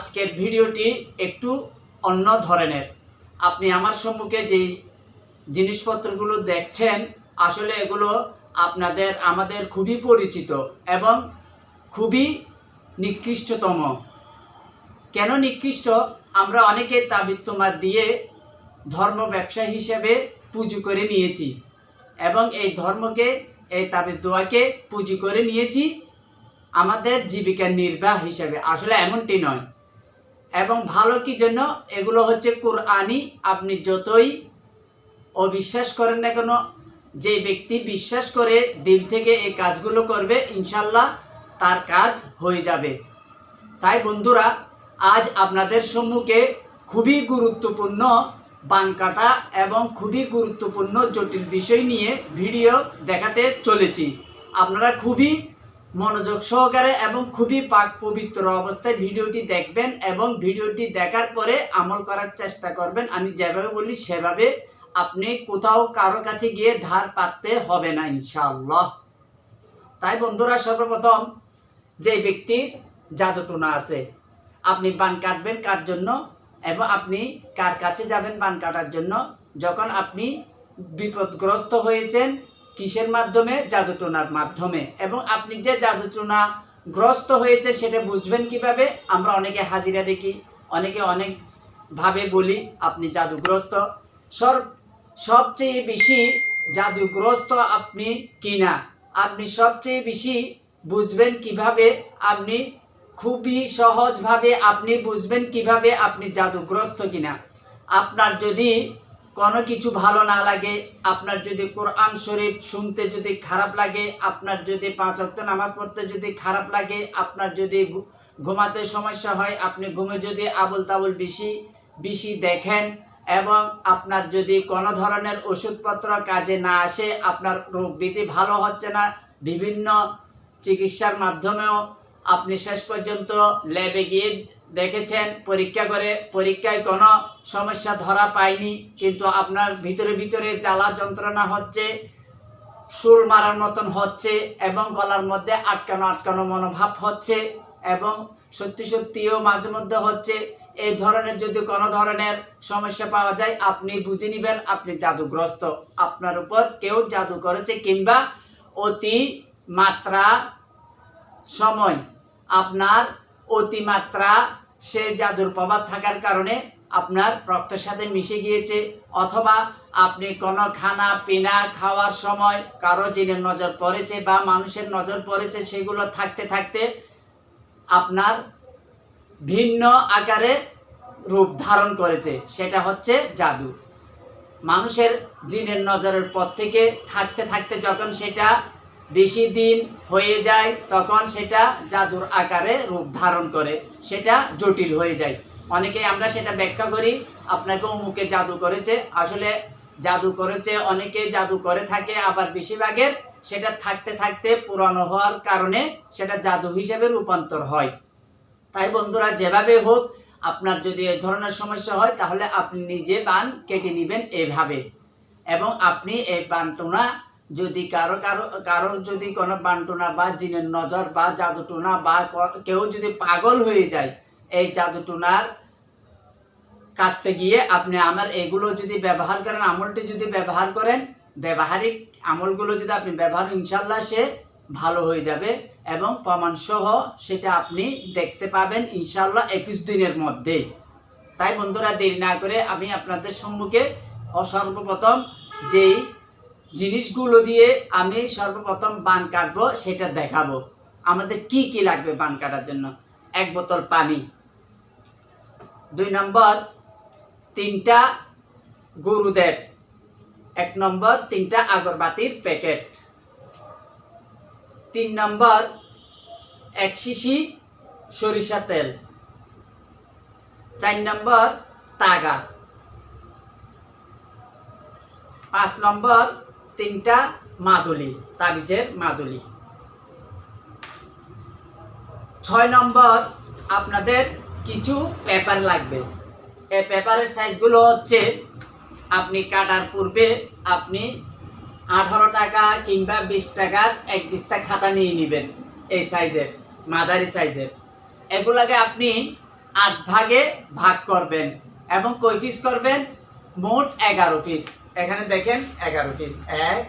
আজকের ভিডিওটি একটু অন্য ধরনের। আপনি আমার সম্মুখে যেই জিনিসপত্রগুলো দেখছেন, আসলে এগুলো আপনাদের, আমাদের খুবই পরিচিত এবং খুবই নিকৃষ্টতম। কেন নিকৃষ্ট? আমরা অনেকে তাবিজ তোমার দিয়ে ধর্ম ব্যবসা হিসেবে পুজো করে নিয়েছি এবং এই ধর্মকে, এই তাবিজ দোয়াকে পুজো করে নিয়েছি আমাদের জীবিকা নির্বাহ হিসেবে। আসলে এমনটি নয়। এবং ভালো কি জন্য? এগুলো হচ্ছে কোরআনি আপনি যতই অবিশ্বাস করেন না কেন, যে ব্যক্তি বিশ্বাস করে দিল থেকে এই কাজগুলো করবে, ইনশাল্লাহ তার কাজ হয়ে যাবে। তাই বন্ধুরা, আজ আপনাদের সম্মুখে খুবই গুরুত্বপূর্ণ বান কাটা এবং খুবই গুরুত্বপূর্ণ জটিল বিষয় নিয়ে ভিডিও দেখাতে চলেছি। আপনারা খুবই মনোযোগ সহকারে এবং খুবই পাক পবিত্র অবস্থায় ভিডিওটি দেখবেন এবং ভিডিওটি দেখার পরে আমল করার চেষ্টা করবেন। আমি যেভাবে বলি, সেভাবে আপনি কোথাও কারও কাছে গিয়ে ধার পাততে হবে না, ইনশাআল্লাহ। তাই বন্ধুরা, সর্বপ্রথম যে ব্যক্তির জাদুটোনা আছে, আপনি বান কাটবেন কার জন্য এবং আপনি কার কাছে যাবেন বান কাটার জন্য? যখন আপনি বিপদগ্রস্ত হয়েছেন কিসের মাধ্যমে? জাদুটোনার মাধ্যমে। এবং আপনি যে জাদুটোনা গ্রস্ত হয়েছে সেটা বুঝবেন কীভাবে? আমরা অনেকে হাজিরা দেখি, অনেকে অনেক ভাবে বলি, আপনি জাদুগ্রস্ত। সর, সবচেয়ে বেশি জাদুগ্রস্ত আপনি কিনা? আপনি সবচেয়ে বেশি বুঝবেন কীভাবে? আপনি খুবই সহজভাবে আপনি বুঝবেন কীভাবে আপনি জাদুগ্রস্ত কিনা? আপনার যদি কোনো কিছু ভালো না লাগে, আপনার যদি কোরআন শরীফ শুনতে যদি খারাপ লাগে, আপনার যদি পাঁচ ওয়াক্ত নামাজ পড়তে যদি খারাপ লাগে, আপনার যদি ঘুমাতে সমস্যা হয়, আপনি ঘুমে যদি আবল তাবল বেশি বেশি দেখেন এবং আপনার যদি কোনো ধরনের ওষুধপত্র কাজে না আসে, আপনার রোগ ব্যাধি ভালো হচ্ছে না, বিভিন্ন চিকিৎসার মাধ্যমেও আপনি শেষ পর্যন্ত ল্যাবে গিয়ে দেখেছেন, পরীক্ষা করে, পরীক্ষায় কোনো সমস্যা ধরা পায়নি, কিন্তু আপনার ভিতরে ভিতরে জ্বালা যন্ত্রণা হচ্ছে, শুল মারার মতন হচ্ছে এবং গলার মধ্যে আটকানো আটকানো মনোভাব হচ্ছে এবং সত্যি সত্যিও মাঝে মধ্যে হচ্ছে, এই ধরনের যদি কোনো ধরনের সমস্যা পাওয়া যায়, আপনি বুঝে নেবেন, আপনি জাদুগ্রস্ত। আপনার উপর কেউ জাদু করেছে কিংবা অতি মাত্রা সময় আপনার অতিমাত্রা সে জাদুর প্রভাব থাকার কারণে আপনার রক্তের সাথে মিশে গিয়েছে, অথবা আপনি কোনো খানা, পিনা খাওয়ার সময় কারও জিনের নজর পড়েছে বা মানুষের নজর পড়েছে, সেগুলো থাকতে থাকতে আপনার ভিন্ন আকারে রূপ ধারণ করেছে, সেটা হচ্ছে জাদু। মানুষের জিনের নজরের পর থেকে থাকতে থাকতে যখন সেটা বেশি দিন হয়ে যায়, তখন সেটা জাদুর আকারে রূপ ধারণ করে, সেটা জটিল হয়ে যায়। অনেকে আমরা সেটা ব্যাখ্যা করি, আপনাকে অমুকে জাদু করেছে, আসলে জাদু করেছে অনেকে জাদু করে থাকে, আবার বেশিরভাগের সেটা থাকতে থাকতে পুরানো হওয়ার কারণে সেটা জাদু হিসেবে রূপান্তর হয়। তাই বন্ধুরা, যেভাবে হোক, আপনার যদি এই ধরনের সমস্যা হয়, তাহলে আপনি নিজে বান কেটে নেবেন এভাবে। এবং আপনি এই বানটোনা যদি কারও কারও, কারোর যদি কোনো বানটোনা বা জিনের নজর বা জাদুটোনা বা কেউ যদি পাগল হয়ে যায়, এই জাদুটোনার কাটতে গিয়ে আপনি আমার এগুলো যদি ব্যবহার করেন, আমলটি যদি ব্যবহার করেন, ব্যবহারিক আমলগুলো যদি আপনি ব্যবহার ইনশাল্লাহ সে ভালো হয়ে যাবে এবং প্রমাণ সহ সেটা আপনি দেখতে পাবেন ইনশাল্লাহ একুশ দিনের মধ্যেই তাই বন্ধুরা, দেরি না করে আমি আপনাদের সম্মুখে ও সর্বপ্রথম যেই জিনিসগুলো দিয়ে আমি সর্বপ্রথম বান কাটবো, সেটা দেখাবো। আমাদের কি কি লাগবে বান কাটার জন্য? এক বোতল পানি। দুই নম্বর, তিনটা গরুদের। এক নম্বর, তিনটা আগরবাতির প্যাকেট। তিন নম্বর, এক শিশি সরিষা তেল। চার নম্বর, তাগা। পাঁচ নম্বর তিনটা মাদুলি, তাবিজের মাদুলি। ছয় নম্বর, আপনাদের কিছু পেপার লাগবে। এই পেপারের সাইজগুলো হচ্ছে, আপনি কাটার পূর্বে আপনি আঠারো টাকা কিংবা বিশ টাকার এক দিস্তা খাতা নিয়ে নেবেন এই সাইজের, মাঝারি সাইজের। এগুলাকে আপনি আট ভাগে ভাগ করবেন এবং কয় পিস করবেন মোট এগারো পিস। এখানে দেখেন এগারো পিস এক,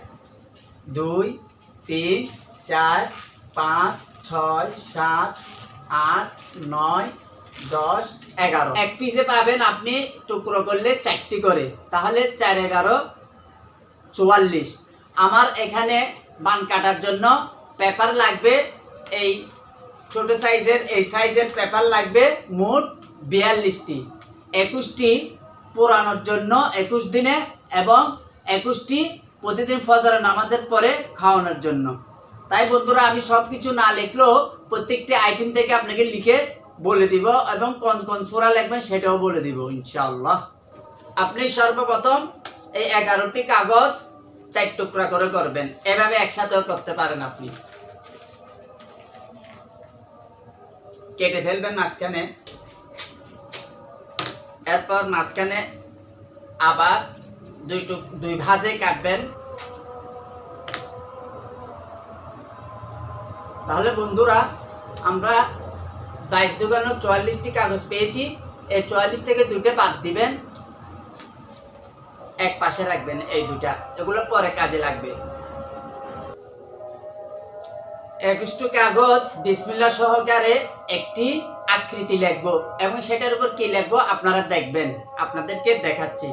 দুই, তিন, চার, পাঁচ, ছয়, সাত, আট, নয়, দশ, এগারো। এক পিসে পাবেন আপনি টুকরো করলে চারটি করে। তাহলে চার, এগারো, চুয়াল্লিশ। আমার এখানে বান কাটার জন্য পেপার লাগবে। এই ছোট সাইজের এই সাইজের পেপার লাগবে মোট বিয়াল্লিশটি। একুশটি পোড়ানোর জন্য একুশ দিনে এবং একুশটি প্রতিদিন ফজর নামাজের পরে খাওয়ানোর জন্য। তাই বন্ধুরা, আমি সব কিছু না লিখলেও প্রত্যেকটি আইটেম থেকে আপনাকে লিখে বলে দিব এবং কোন কোন সুরা লিখবেন সেটাও বলে দিব, ইনশাআল্লাহ। আপনি সর্বপ্রথম এই এগারোটি কাগজ চার টুকরা করে করবেন। এভাবে একসাথেও করতে পারেন আপনি। কেটে ফেলবেন মাঝখানে। এরপর মাঝখানে আবার দুই দুই ভাজে কাটবেন। তাহলে বন্ধুরা, আমরা বাইশ চুয়াল্লিশটি কাগজ পেয়েছি। এই চুয়াল্লিশ থেকে দুইটা বাদ দিবেন। এক পাশে রাখবেন এই দুটা এগুলো পরে কাজে লাগবে। একুশটি কাগজ বিসমিল্লা সহকারে একটি আকৃতি লিখব এবং সেটার উপর কি লিখব আপনারা দেখবেন। আপনাদেরকে দেখাচ্ছি।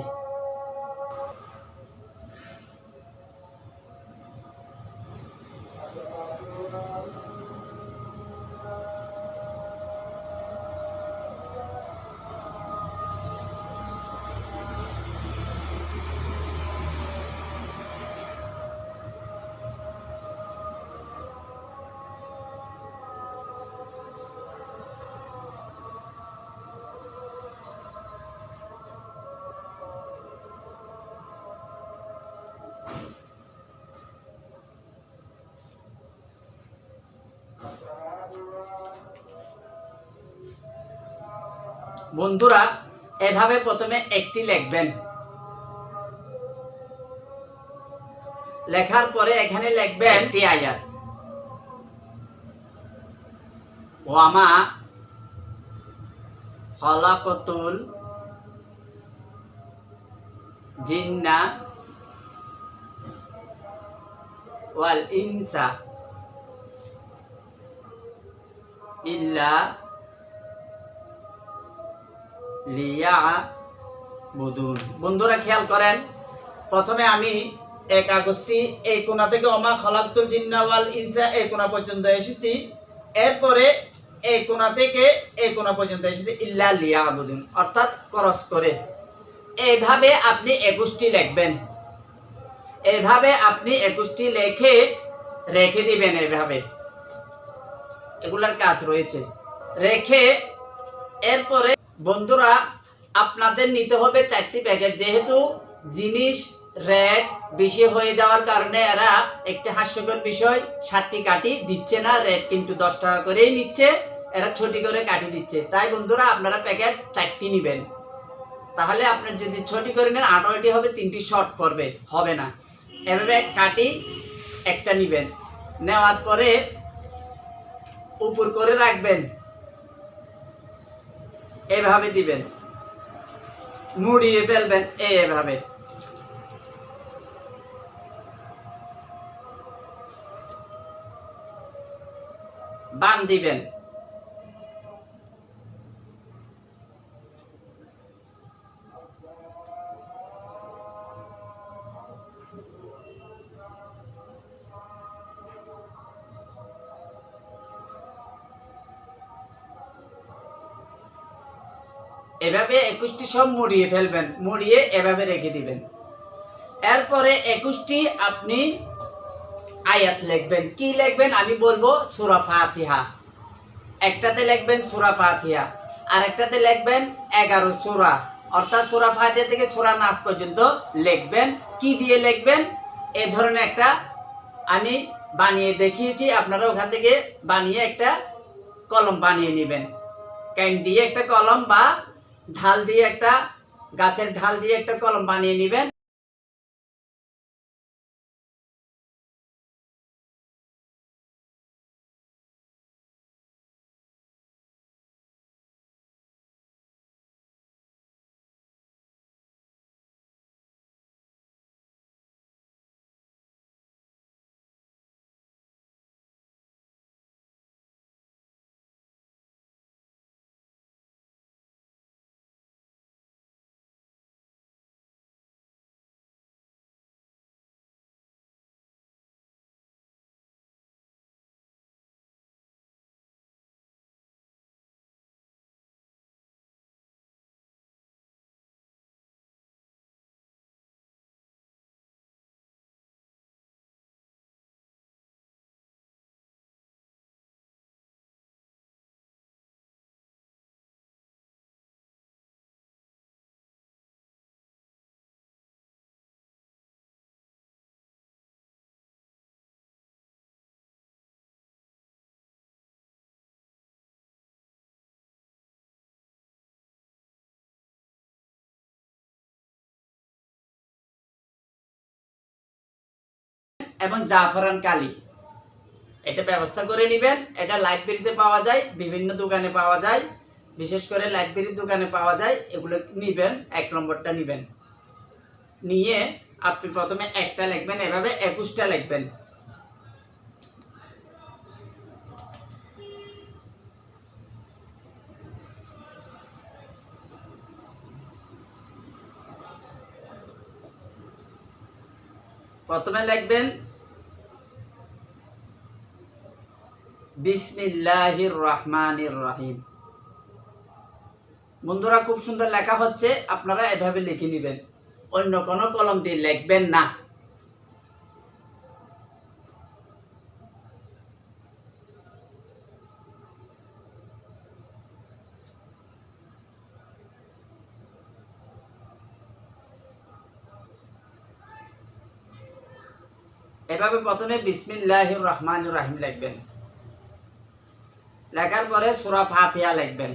বন্ধুরা, এভাবে প্রথমে একটি লিখবেন। লেখার পরে এখানে লিখবেন একটি আয়াত। ওয়ামা খলাকতুল জিন্না ওয়াল ইনসা ইল্লা বন্ধুরা, খেয়াল করেন, প্রথমে আমি এই কাগজটি এই কোনা থেকে অমা খলাকুল জিন্নাওয়াল ইনসা এই কোনা পর্যন্ত এসেছি। এরপরে এই কোনা থেকে এই কোনা পর্যন্ত এসেছি ইল্লা লিয়া বুদুন, অর্থাৎ ক্রস করে। এইভাবে আপনি একুশটি লিখবেন। এইভাবে আপনি একুশটি লেখে রেখে দিবেন এইভাবে। এগুলার কাজ রয়েছে। রেখে এরপরে বন্ধুরা, আপনাদের নিতে হবে চারটি প্যাকেট যেহেতু জিনিস রেট বেশি হয়ে যাওয়ার কারণে এরা একটি হাস্যকর বিষয় ষাটটি কাটি দিচ্ছে না রেট কিন্তু দশ টাকা করেই নিচ্ছে, এরা ছটি করে কাটি দিচ্ছে। তাই বন্ধুরা, আপনারা প্যাকেট চারটি নেবেন। তাহলে আপনার যদি ছটি করে নেন, আঠারোটি হবে, তিনটি শর্ট পড়বে, হবে না। এভাবে কাটি একটা নেবেন। নেওয়ার পরে উপর করে রাখবেন। এভাবে দিবেন। মুড়িয়ে ফেলবেন এভাবে। বান দিবেন। এভাবে একুশটি সব মুড়িয়ে ফেলবেন, মুড়িয়ে এভাবে রেখে দিবেন। এরপরে একুশটি আপনি আয়াত লিখবেন। কি লিখবেন? আমি বলব সুরা ফাতিহা। একটাতে লিখবেন সুরা ফাতিহা আর একটাতে লিখবেন এগারো সুরা। অর্থাৎ সুরা ফাতিহা থেকে সুরা নাচ পর্যন্ত লিখবেন। কি দিয়ে লিখবেন? এ ধরনের একটা আমি বানিয়ে দেখিয়েছি। আপনারা ওখান থেকে বানিয়ে একটা কলম বানিয়ে নেবেন। ক্যান দিয়ে একটা কলম বা ঢাল দিয়ে একটা গাছের ঢাল দিয়ে একটা কলম বানিয়ে নেবেন। এবং জাফরান কালি। এটা ব্যবস্থা করে নেবেন। এটা লাইব্রেরিতে পাওয়া যায়, বিভিন্ন দোকানে পাওয়া যায়। বিশেষ করে লাইব্রেরির দোকানে পাওয়া যায়, এগুলো নিবেন, এক নম্বরটা নেবেন। নিয়ে আপনি প্রথমে একটা লিখবেন, এভাবে একুশটা লিখবেন। প্রথমে লিখবেন বিসমিল্লাহির রহমানির রহিম। বন্ধুরা, খুব সুন্দর লেখা হচ্ছে, আপনারা এভাবে লিখে নেবেন। অন্য কোনো কলম দিয়ে লিখবেন না। এভাবে প্রথমে বিসমিল্লাহ রহমান রাহিম লিখবেন। লেখার পরে সুরা ফাতিহা লিখবেন।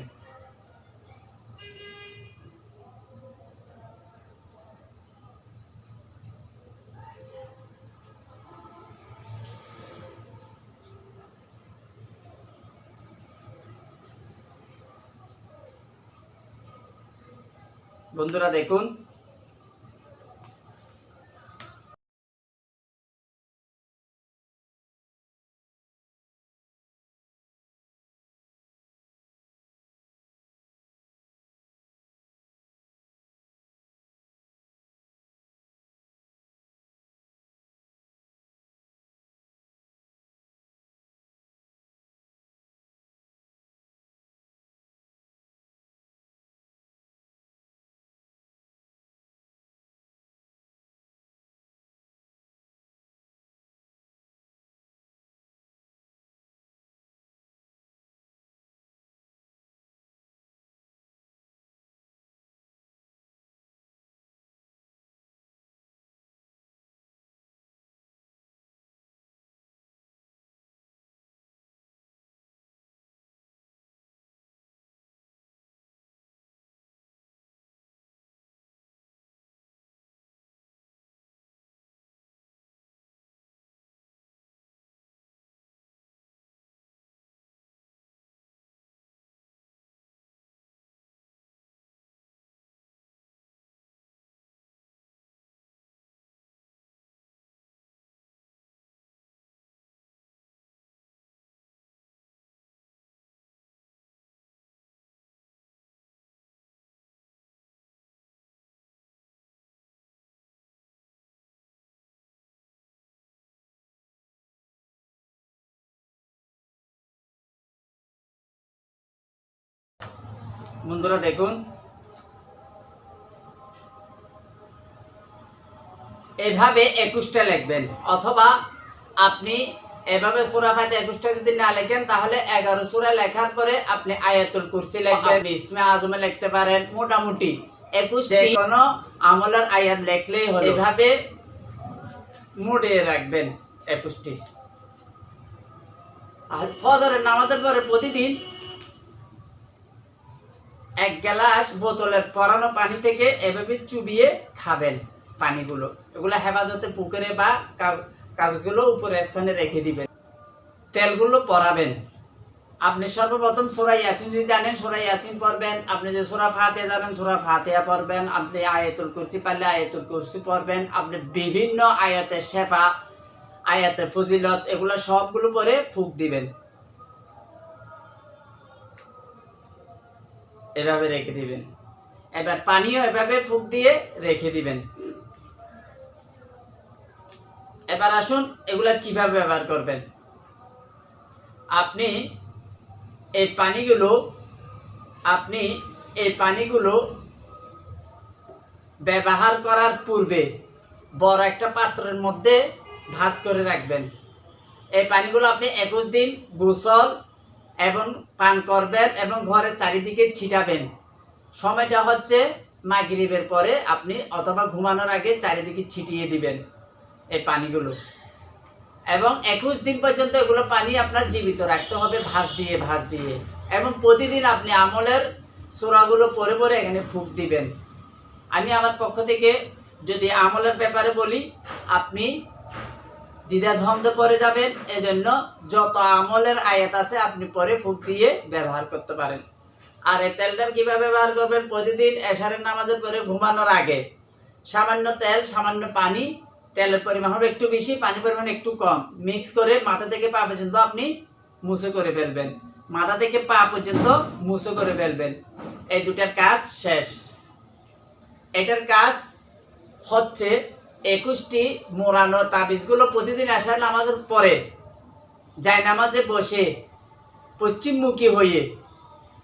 বন্ধুরা দেখুন বন্ধুরা দেখুন। এভাবে একুশটা লিখবেন। অথবা আপনি এভাবে সুরা ফাতে একুশটা যদি না লেখেন তাহলে এগারো সুরা লেখার পরে আপনি আয়াতুল কুরসি লিখবেন। ইসমে আজমে লিখতে পারেন। মোটামুটি একুশ কোনো আমলের আয়াত লেখলেই হলো। এভাবে মুড়ে রাখবেন একুশটি। আর ফজরের নামাজের পরে প্রতিদিন এক গ্লাস বোতলের পরানো পানি থেকে এভাবে চুবিয়ে খাবেন পানিগুলো। এগুলো হেফাজতে পুকুরে বা কাগজগুলো উপরে স্থানে রেখে দিবেন। তেলগুলো পরাবেন। আপনি সর্বপ্রথম সোরা ইয়াসিন যদি জানেন, সোরা ইয়াসিন পড়বেন। আপনি যে সোরা ফাতে জানেন, সোরা ফাতেহা পড়বেন। আপনি আয়াতুল কুরসি পারলে আয়াতুল কুরসি পড়বেন। আপনি বিভিন্ন আয়াতে শেফা, আয়াতে ফজিলত, এগুলো সবগুলো পরে ফুক দিবেন। এভাবে রেখে দিবেন। এবার পানিও এভাবে ফুক দিয়ে রেখে দিবেন। এবার আসুন এগুলা কীভাবে ব্যবহার করবেন। আপনি এই পানিগুলো, আপনি এই পানিগুলো ব্যবহার করার পূর্বে বড় একটা পাত্রের মধ্যে ভাজ করে রাখবেন। এই পানিগুলো আপনি একুশ দিন গোসল এবং পান করবেন এবং ঘরের চারিদিকে ছিটাবেন। সময়টা হচ্ছে মাগরিবের পরে আপনি অথবা ঘুমানোর আগে চারিদিকে ছিটিয়ে দিবেন এই পানিগুলো। এবং একুশ দিন পর্যন্ত এগুলো পানি আপনার জীবিত রাখতে হবে ভাত দিয়ে ভাত দিয়ে। এবং প্রতিদিন আপনি আমলের সোরাগুলো পরে পরে এখানে ফুক দিবেন। আমি আমার পক্ষ থেকে যদি আমলের ব্যাপারে বলি, আপনি দ্বিধা ধন্দে পড়ে যাবেন, এজন্য যত আমলের আয়াত আছে আপনি পরে ফুক দিয়ে ব্যবহার করতে পারেন। আর এই তেলটা কীভাবে ব্যবহার করবেন? প্রতিদিন এশারের নামাজের পরে ঘুমানোর আগে। সামান্য তেল, সামান্য পানি, তেলের পরিমাণ হবে একটু বেশি, পানির পরিমাণ একটু কম। মিক্স করে মাথা থেকে পা পর্যন্ত আপনি মুছে করে ফেলবেন। মাথা থেকে পা পর্যন্ত মুছে করে ফেলবেন। এই দুটার কাজ শেষ। এটার কাজ হচ্ছে একুশটি মোড়ানো তাবিজগুলো প্রতিদিন আসার নামাজের পরে যায় নামাজে বসে পশ্চিমমুখী হয়ে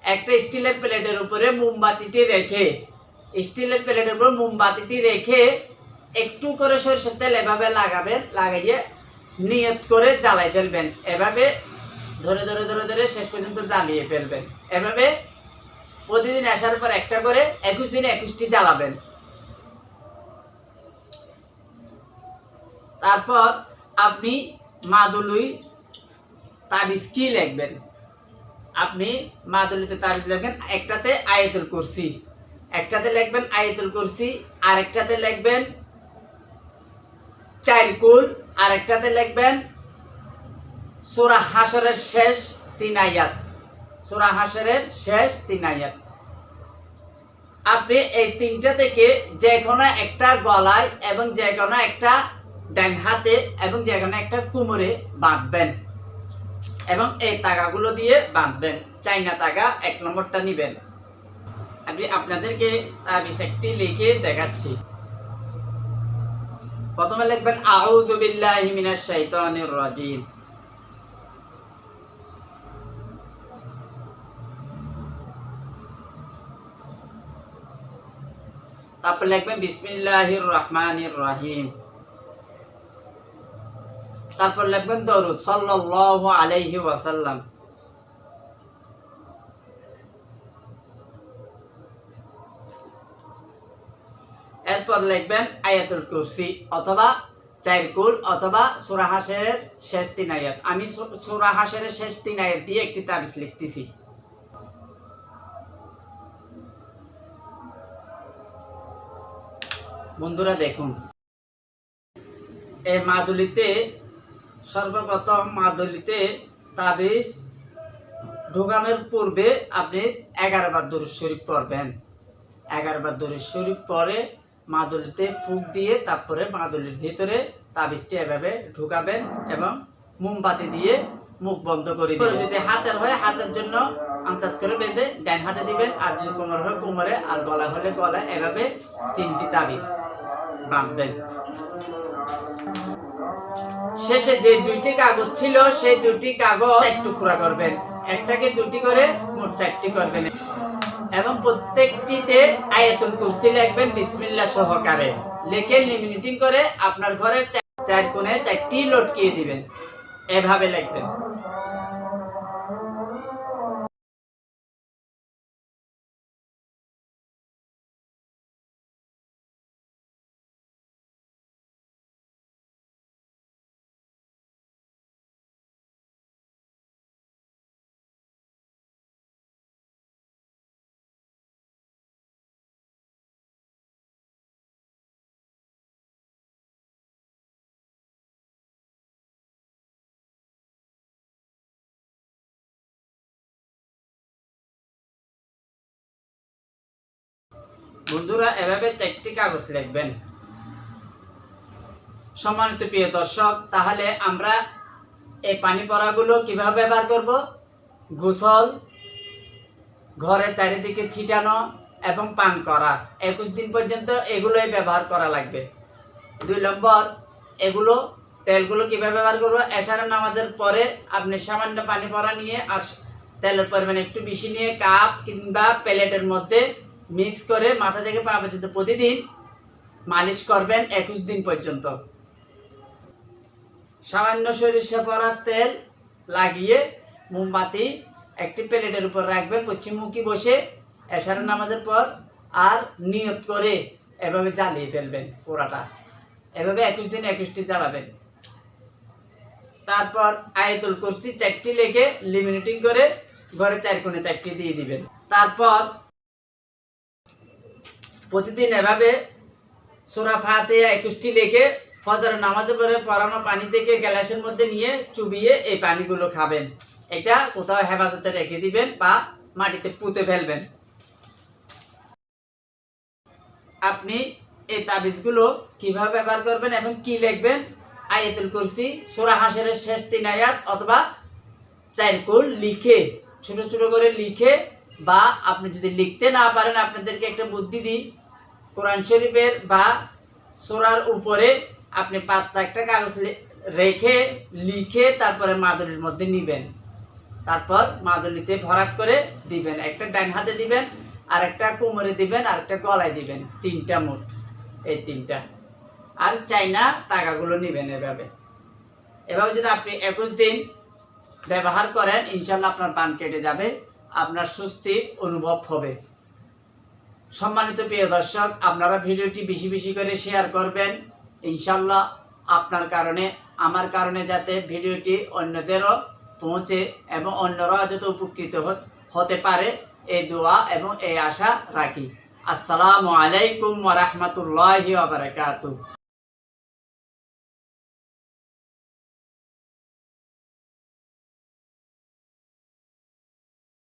একটা স্টিলের প্লেটের উপরে মোমবাতিটি রেখে, স্টিলের প্লেটের উপর মোমবাতিটি রেখে একটু করে সরষের তেল এভাবে লাগাবেন লাগাইয়ে নিয়ত করে জ্বালাই ফেলবেন। এভাবে ধরে ধরে ধরে ধরে শেষ পর্যন্ত জ্বালিয়ে ফেলবেন। এভাবে প্রতিদিন আসার পর একটা করে একুশ দিনে একুশটি জ্বালাবেন। তারপর আপনি মাদুলুই তাবিজ কি লিখবেন? আপনি মাদুলিতে তাবিজ লিখবেন, একটাতে আয়াতুল কুরসি, একটাতে লিখবেন আয়াতুল কুরসি, আরেকটাতে লিখবেন চারকুল আরেকটাতে লিখবেন সূরা হাসরের শেষ তিন আয়াত। সূরা হাসরের শেষ তিন আয়াত। আপনি এই তিনটা থেকে যে কোনো একটা গলায় এবং যে কোনো একটা ডান হাতে এবং যে কোনো একটা কোমরে বাঁধবেন এবং এই তাগাগুলো দিয়ে বাঁধবেন। চাইনা তাগা এক নম্বরটা নিবেন। আমি আপনাদেরকে তাবিজ একটি লিখে দেখাচ্ছি। প্রথমে লিখবেন, আউযু বিল্লাহি মিনাশ শাইতানির রাজিম। তারপর লিখবেন, বিসমিল্লাহির রহমানির রহিম। তারপর লিখবেন দরুদ, সাল্লাল্লাহু আলাইহি ওয়াসাল্লাম। এরপর লিখবেন আয়াতুল কুরসি অথবা চাইরকুল অথবা সূরা হাসরের শেষ তিন আয়াত। আমি সূরা হাসরের শেষ তিন আয়াত দিয়ে একটি তাবিজ লিখতেছি। বন্ধুরা দেখুন, এই মাদুলিতে সর্বপ্রথম মাদুলিতে তাবিজ ঢোকানোর পূর্বে আপনি এগারো বার দরুদ শরীফ পড়বেন। এগারো বার দরুদ শরীফ পরে মাদুলিতে ফুক দিয়ে তারপরে মাদুলির ভিতরে তাবিজটি এভাবে ঢুকাবেন এবং মোমবাতি দিয়ে মুখ বন্ধ করে দিবেন। যদি হাতের হয়, হাতের জন্য আন্দাজ করে বেঁধে ডান হাতে দিবেন আর যদি কোমর হয়, কোমরে আর গলা হলে গলায় এভাবে তিনটি তাবিজ বাঁধবেন। শেষে যে দুইটি কাগজ ছিল, সেই দুটি কাগজ এক টুকরা করবেন। একটাকে দুটি করে মোট চারটি করবেন। এবং প্রত্যেকটিতে আয়াতুল কুরসি লিখবেন বিসমিল্লাহ সহকারে। লিখে লিমিটিং করে আপনার ঘরের চার- কোণে চারটি লটকিয়ে দিবেন। এভাবে লিখবেন। বন্ধুরা, এভাবে চারটি কাগজ লিখবেন। সম্মানিত প্রিয় দর্শক, তাহলে আমরা এই পানি পড়াগুলো কীভাবে ব্যবহার করব? গোসল ঘরে চারিদিকে ছিটানো এবং পান করা। একুশ দিন পর্যন্ত এগুলোই ব্যবহার করা লাগবে। দুই নম্বর, এগুলো, তেলগুলো কীভাবে ব্যবহার করব? এশারের নামাজের পরে আপনি সামান্য পানি পড়া নিয়ে আর তেলের পরিমাণ একটু বেশি নিয়ে কাপ কিংবা প্লেটের মধ্যে মিক্স করে মাথা থেকে পা পর্যন্ত প্রতিদিন মালিশ করবেন একুশ দিন পর্যন্ত। সামান্য সরিষা পড়ার তেল লাগিয়ে মোমবাতি একটি প্লেটের উপর রাখবেন পশ্চিমমুখী বসে এশারের নামাজের পর আর নিয়ত করে এভাবে জ্বালিয়ে ফেলবেন পোড়াটা। এভাবে একুশ দিন একুশটি জ্বালাবেন। তারপর আয়াতুল কুরসি চারটি লেখে লিমিনেটিং করে ঘরে চার কোণে চারটি দিয়ে দিবেন। তারপর প্রতিদিন এভাবে সুরা ফাতে একুশটি লেখে ফজরের নামাজের পরে পরানো পানি থেকে গ্যালাসের মধ্যে নিয়ে চুবিয়ে এই পানিগুলো খাবেন। এটা কোথাও হেফাজতে রেখে দিবেন বা মাটিতে পুঁতে ফেলবেন। আপনি এই তাবিজগুলো কীভাবে ব্যবহার করবেন এবং কি লিখবেন? আয়াতুল কুরসি, সোরা হাসরের শেষ তিন আয়াত অথবা চার কুল লিখে, ছোট ছোট করে লিখে বা আপনি যদি লিখতে না পারেন, আপনাদেরকে একটা বুদ্ধি দিই কোরআন শরীফের বা সোরার উপরে আপনি পাতলা একটা কাগজ রেখে, লিখে তারপরে মাদুলির মধ্যে নিবেন। তারপর মাদুলিতে ভরাট করে দিবেন। একটা ডান হাতে দিবেন আর একটা কোমরে দিবেন আর একটা গলায় দিবেন। তিনটা মোট, এই তিনটা। আর চাইনা টাকাগুলো নেবেন এভাবে। এভাবে যদি আপনি একুশ দিন ব্যবহার করেন ইনশাল্লাহ আপনার পান কেটে যাবে, আপনার স্বস্তির অনুভব হবে। সম্মানিত প্রিয় দর্শক, আপনারা ভিডিওটি বেশি বেশি করে শেয়ার করবেন। ইনশাল্লাহ আপনার কারণে, আমার কারণে যাতে ভিডিওটি অন্যদেরও পৌঁছে এবং অন্যরাও যাতে উপকৃত হতে পারে, এই দোয়া এবং এই আশা রাখি। আসসালামু আলাইকুম ওয়া রাহমাতুল্লাহি ওয়া বারাকাতুহু।